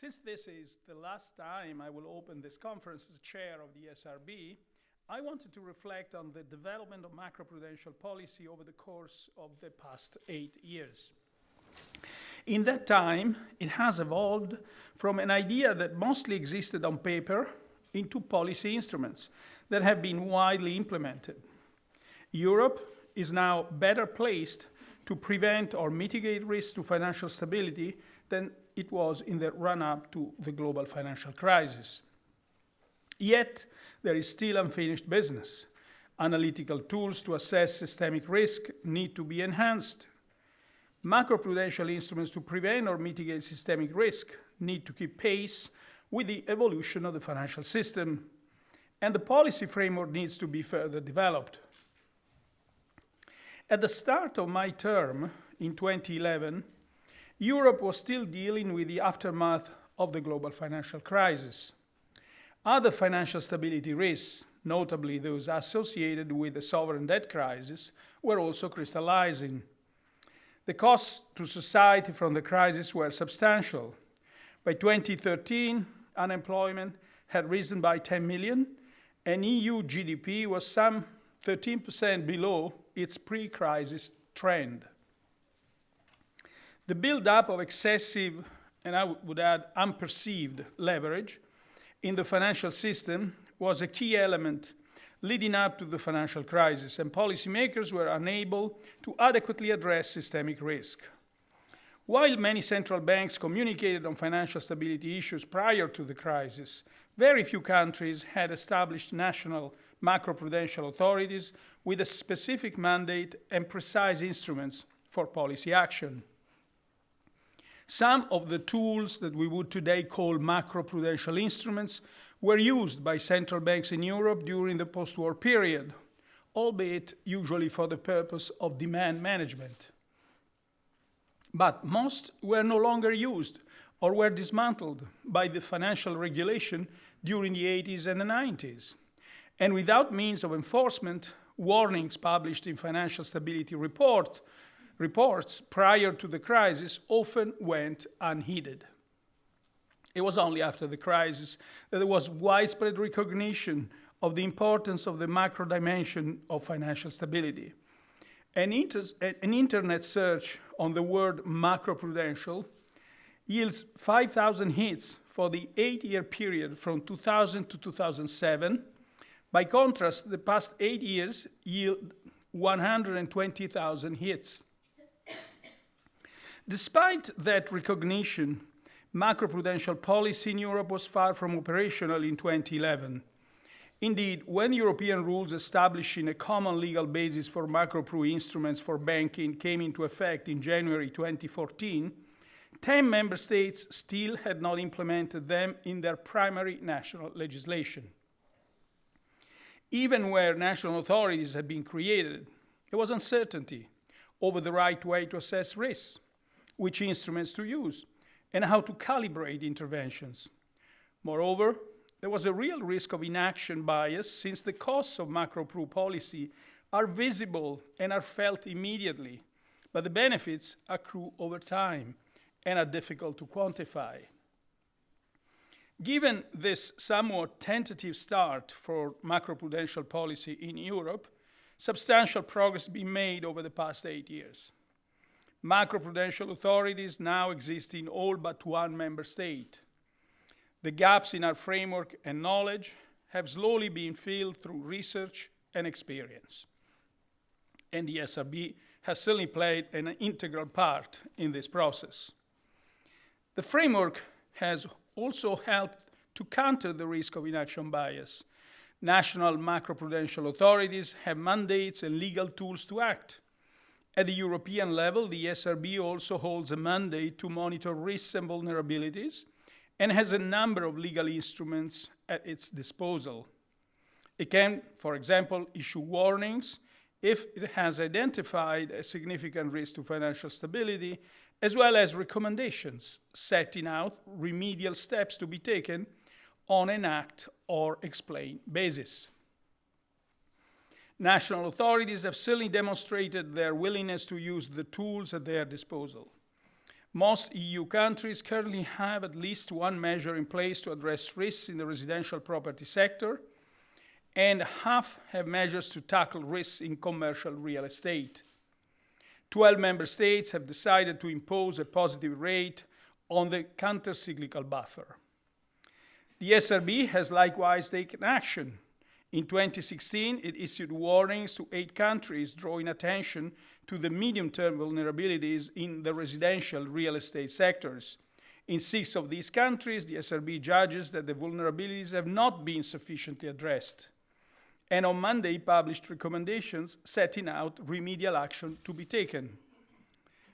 Since this is the last time I will open this conference as chair of the ESRB, I wanted to reflect on the development of macroprudential policy over the course of the past eight years. In that time, it has evolved from an idea that mostly existed on paper into policy instruments that have been widely implemented. Europe is now better placed to prevent or mitigate risks to financial stability than it was in the run-up to the global financial crisis. Yet, there is still unfinished business. Analytical tools to assess systemic risk need to be enhanced. Macroprudential instruments to prevent or mitigate systemic risk need to keep pace with the evolution of the financial system. And the policy framework needs to be further developed. At the start of my term in 2011, Europe was still dealing with the aftermath of the global financial crisis. Other financial stability risks, notably those associated with the sovereign debt crisis, were also crystallizing. The costs to society from the crisis were substantial. By 2013, unemployment had risen by 10 million, and EU GDP was some 13% below its pre-crisis trend. The build-up of excessive, and I would add unperceived, leverage in the financial system was a key element leading up to the financial crisis, and policymakers were unable to adequately address systemic risk. While many central banks communicated on financial stability issues prior to the crisis, very few countries had established national macroprudential authorities with a specific mandate and precise instruments for policy action. Some of the tools that we would today call macroprudential instruments were used by central banks in Europe during the post-war period, albeit usually for the purpose of demand management. But most were no longer used or were dismantled by the financial regulation during the 80s and the 90s. And without means of enforcement, warnings published in financial stability report reports prior to the crisis often went unheeded. It was only after the crisis that there was widespread recognition of the importance of the macro dimension of financial stability. An, an internet search on the word macroprudential yields 5,000 hits for the eight-year period from 2000 to 2007. By contrast, the past eight years yield 120,000 hits. Despite that recognition, macroprudential policy in Europe was far from operational in 2011. Indeed, when European rules establishing a common legal basis for macropru instruments for banking came into effect in January 2014, 10 member states still had not implemented them in their primary national legislation. Even where national authorities had been created, there was uncertainty over the right way to assess risks which instruments to use, and how to calibrate interventions. Moreover, there was a real risk of inaction bias since the costs of macro-pro policy are visible and are felt immediately, but the benefits accrue over time and are difficult to quantify. Given this somewhat tentative start for macroprudential policy in Europe, substantial progress has been made over the past eight years. Macroprudential authorities now exist in all but one member state. The gaps in our framework and knowledge have slowly been filled through research and experience. And the ESRB has certainly played an integral part in this process. The framework has also helped to counter the risk of inaction bias. National macroprudential authorities have mandates and legal tools to act at the European level, the ESRB also holds a mandate to monitor risks and vulnerabilities and has a number of legal instruments at its disposal. It can, for example, issue warnings if it has identified a significant risk to financial stability, as well as recommendations setting out remedial steps to be taken on an act or explain basis. National authorities have certainly demonstrated their willingness to use the tools at their disposal. Most EU countries currently have at least one measure in place to address risks in the residential property sector, and half have measures to tackle risks in commercial real estate. 12 member states have decided to impose a positive rate on the counter-cyclical buffer. The ESRB has likewise taken action. In 2016, it issued warnings to eight countries, drawing attention to the medium-term vulnerabilities in the residential real estate sectors. In six of these countries, the ESRB judges that the vulnerabilities have not been sufficiently addressed and on Monday published recommendations setting out remedial action to be taken.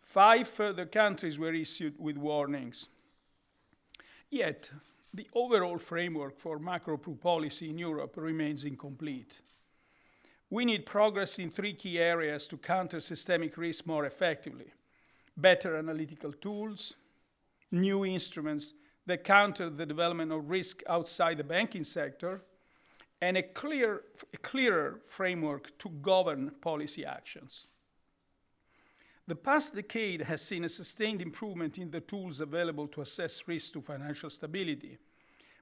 Five further countries were issued with warnings. Yet, the overall framework for macro-pru policy in Europe remains incomplete. We need progress in three key areas to counter systemic risk more effectively. Better analytical tools, new instruments that counter the development of risk outside the banking sector, and a, clear, a clearer framework to govern policy actions. The past decade has seen a sustained improvement in the tools available to assess risk to financial stability.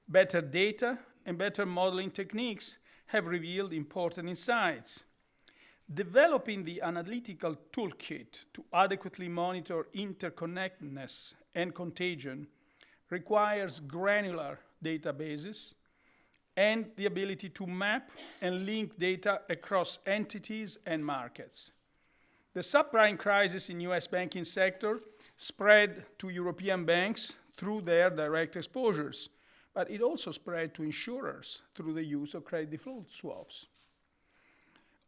Better data and better modeling techniques have revealed important insights. Developing the analytical toolkit to adequately monitor interconnectedness and contagion requires granular databases and the ability to map and link data across entities and markets. The subprime crisis in US banking sector spread to European banks through their direct exposures, but it also spread to insurers through the use of credit default swaps.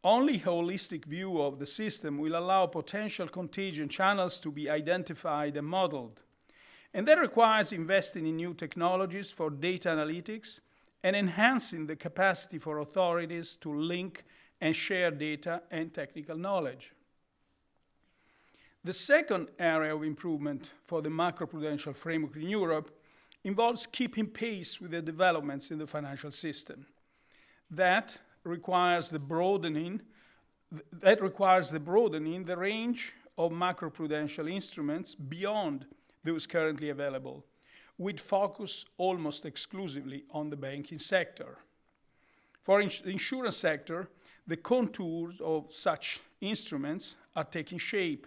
Only holistic view of the system will allow potential contagion channels to be identified and modeled. And that requires investing in new technologies for data analytics and enhancing the capacity for authorities to link and share data and technical knowledge. The second area of improvement for the macroprudential framework in Europe involves keeping pace with the developments in the financial system. That requires the broadening that requires the broadening the range of macroprudential instruments beyond those currently available with focus almost exclusively on the banking sector. For ins the insurance sector, the contours of such instruments are taking shape.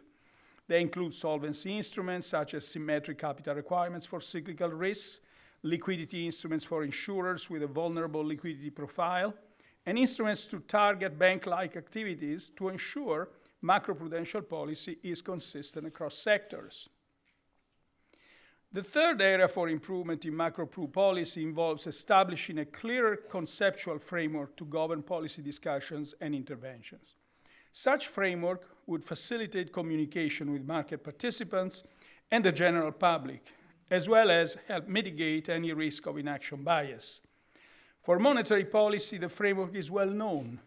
They include solvency instruments such as symmetric capital requirements for cyclical risks, liquidity instruments for insurers with a vulnerable liquidity profile, and instruments to target bank-like activities to ensure macroprudential policy is consistent across sectors. The third area for improvement in macro-pru policy involves establishing a clearer conceptual framework to govern policy discussions and interventions. Such framework would facilitate communication with market participants and the general public, as well as help mitigate any risk of inaction bias. For monetary policy, the framework is well known,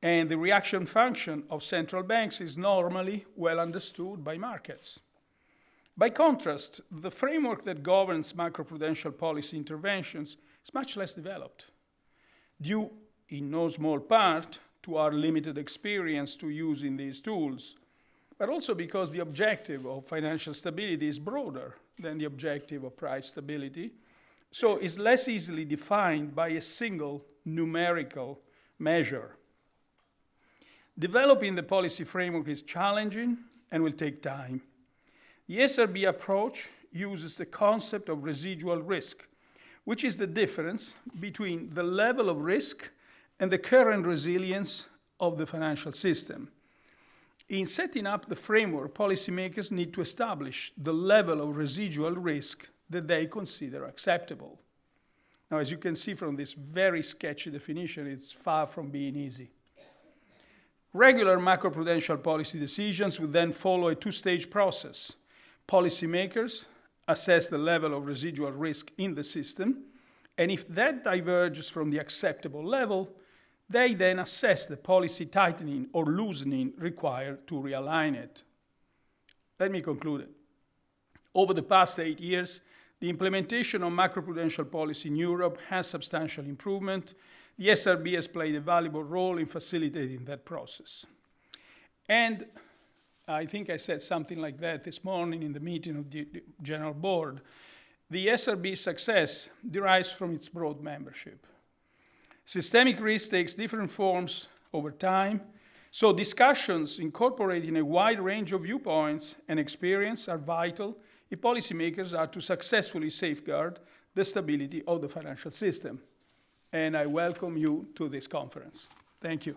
and the reaction function of central banks is normally well understood by markets. By contrast, the framework that governs macroprudential policy interventions is much less developed, due in no small part to our limited experience to using these tools, but also because the objective of financial stability is broader than the objective of price stability, so is less easily defined by a single numerical measure. Developing the policy framework is challenging and will take time. The ESRB approach uses the concept of residual risk, which is the difference between the level of risk and the current resilience of the financial system. In setting up the framework, policymakers need to establish the level of residual risk that they consider acceptable. Now, as you can see from this very sketchy definition, it's far from being easy. Regular macroprudential policy decisions would then follow a two-stage process. Policymakers assess the level of residual risk in the system, and if that diverges from the acceptable level, they then assess the policy tightening or loosening required to realign it. Let me conclude. Over the past eight years, the implementation of macroprudential policy in Europe has substantial improvement. The ESRB has played a valuable role in facilitating that process. And I think I said something like that this morning in the meeting of the General Board. The ESRB's success derives from its broad membership. Systemic risk takes different forms over time, so discussions incorporating a wide range of viewpoints and experience are vital if policymakers are to successfully safeguard the stability of the financial system. And I welcome you to this conference. Thank you.